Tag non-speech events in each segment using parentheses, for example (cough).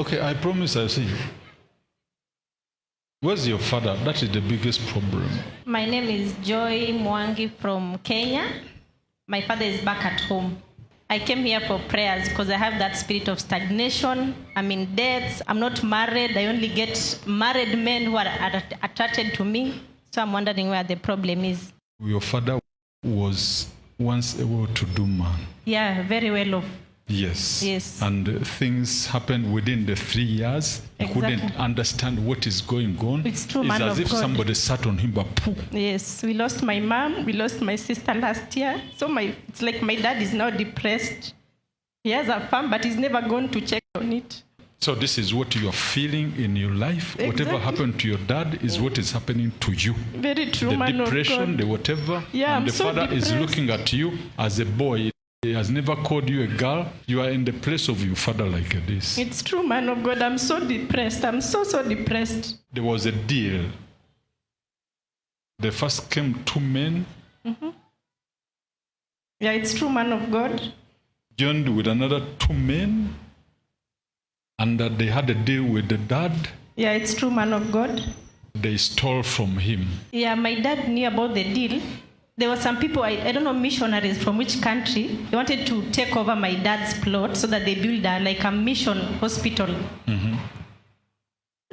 Okay, I promise I'll see you. Where's your father? That is the biggest problem. My name is Joy Mwangi from Kenya. My father is back at home. I came here for prayers because I have that spirit of stagnation. I'm in debts. I'm not married. I only get married men who are att- attracted to me. So I'm wondering where the problem is. Your father was once a well-to-do man. Yeah, very well off. Yes. Yes. And things happened within the three years. He couldn't understand what is going on. It's true, It's man as of if God. somebody sat on him, but poof. Yes, we lost my mom. We lost my sister last year. So my it's like my dad is now depressed. He has a farm, but he's never gone to check on it. So this is what you are feeling in your life. Whatever happened to your dad is what is happening to you. Very true, the man depression, the whatever. Yeah, and I'm the so father is looking at you as a boy. He has never called you a girl. You are in the place of your father like this. It's true, man of God. I'm so depressed. I'm so, so depressed. There was a deal. There first came two men mm-hmm. Yeah, it's true, man of God. joined with another two men, and that they had a deal with the dad. Yeah, it's true, man of God. They stole from him. Yeah, my dad knew about the deal. There were some people, I, I don't know, missionaries from which country. They wanted to take over my dad's plot so that they build a, like a mission hospital. Mm-hmm.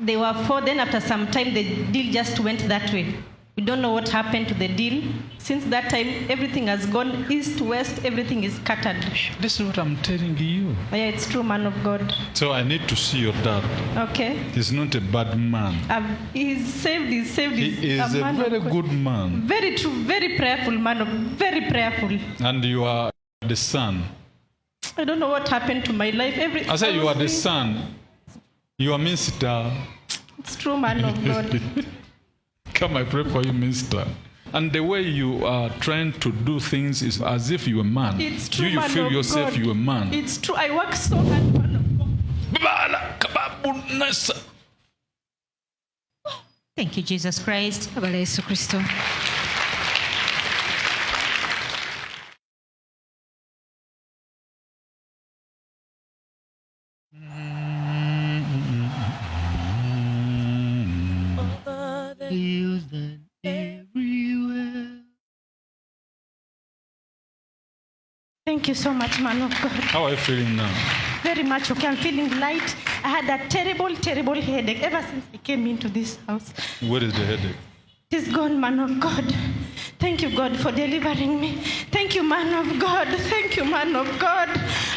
They were four. Then after some time, the deal just went that way. We don't know what happened to the deal. Since that time, everything has gone east, west, everything is scattered. This is what I'm telling you. Yeah, it's true, man of God. So I need to see your dad. Okay. He's not a bad man. Um, he's saved, he's saved. He he's is a man very good man. Very true, very prayerful man, of, very prayerful. And you are the son. I don't know what happened to my life. Every I said you are the son. You are minister. It's true, man of God. (laughs) Come, I pray for you, minister. And the way you are trying to do things is as if you're a man. It's true, you, you man feel of yourself God. you're a man. It's true. I work so hard, man of God. Thank you, Jesus Christ. Thank you so much, man of God. How are you feeling now? Very much okay. I'm feeling light. I had a terrible, terrible headache ever since I came into this house. Where is the headache? It is gone, man of God. Thank you, God, for delivering me. Thank you, man of God. Thank you, man of God.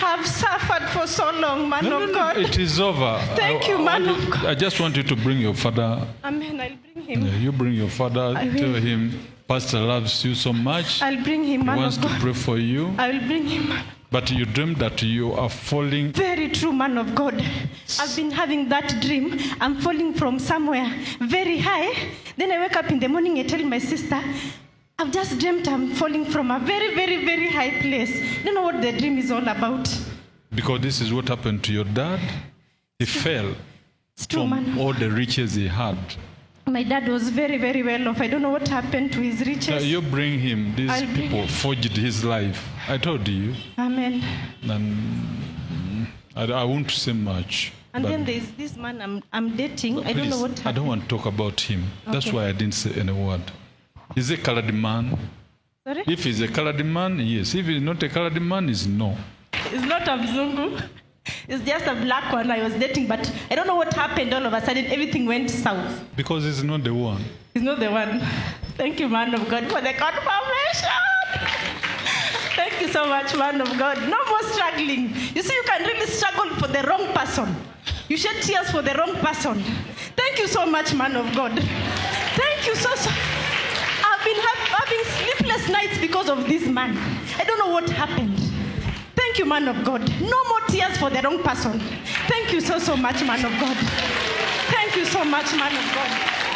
I've suffered for so long, man No, of no, God. it is over. Thank I, you, I man want of God. I just want you to bring your father. Amen. I'll him. Yeah, you bring your father. I will. Tell him, Pastor loves you so much. I'll bring him, He wants to pray for you. I will bring him. But you dream that you are falling. Very true, man of God. I've been having that dream. I'm falling from somewhere very high. Then I wake up in the morning. I tell my sister, I've just dreamt I'm falling from a very, very, very high place. Don't know what the dream is all about. Because this is what happened to your dad. He fell true, from man. all the riches he had. My dad was very, very well off. I don't know what happened to his riches. you bring him. These I'll people forged his life. I told you. Amen. And I, I won't say much. And then there's this man I'm, I'm dating. I don't know what I don't want to talk about him. That's why I didn't say any word. Is a colored man? Sorry? If he's a colored man, yes. If he's not a colored man, is no. He's not a Mzungu. (laughs) It's just a black one I was dating, but I don't know what happened. All of a sudden, everything went south. Because he's not the one. He's not the one. Thank you, man of God, for the confirmation. Thank you so much, man of God. No more struggling. You see, you can really struggle for the wrong person. You shed tears for the wrong person. Thank you so much, man of God. Thank you so so. I've been ha- having sleepless nights because of this man. I don't know what happened. Thank you, man of God. No more tears for the wrong person. Thank you so so much, man of God. Thank you so much, man of God.